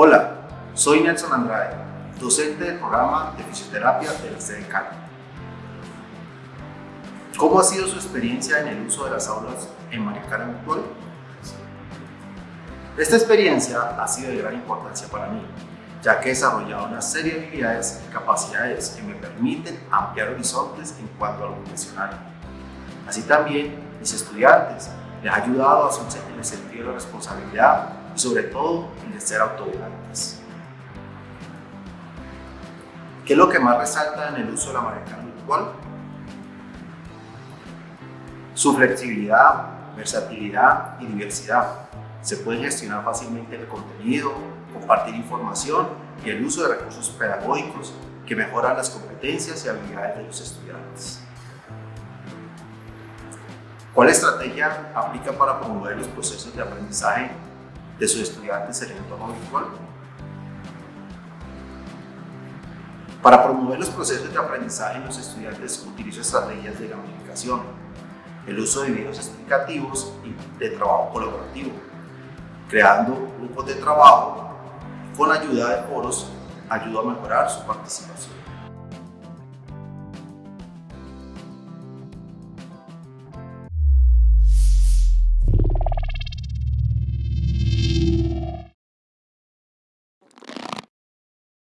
Hola, soy Nelson Andrade, docente del programa de fisioterapia del CDCAN. ¿Cómo ha sido su experiencia en el uso de las aulas en Maricana Virtual? Esta experiencia ha sido de gran importancia para mí, ya que he desarrollado una serie de habilidades y capacidades que me permiten ampliar horizontes en cuanto a lo profesional. Así también, mis estudiantes les ha ayudado a su el sentido de responsabilidad y sobre todo de ser autodidactas. ¿Qué es lo que más resalta en el uso de la marca virtual? Su flexibilidad, versatilidad y diversidad se puede gestionar fácilmente el contenido, compartir información y el uso de recursos pedagógicos que mejoran las competencias y habilidades de los estudiantes. ¿Cuál estrategia aplica para promover los procesos de aprendizaje de sus estudiantes en el entorno virtual? Para promover los procesos de aprendizaje, los estudiantes utilizan estrategias de gamificación, el uso de videos explicativos y de trabajo colaborativo, creando grupos de trabajo con ayuda de foros ayuda a mejorar su participación.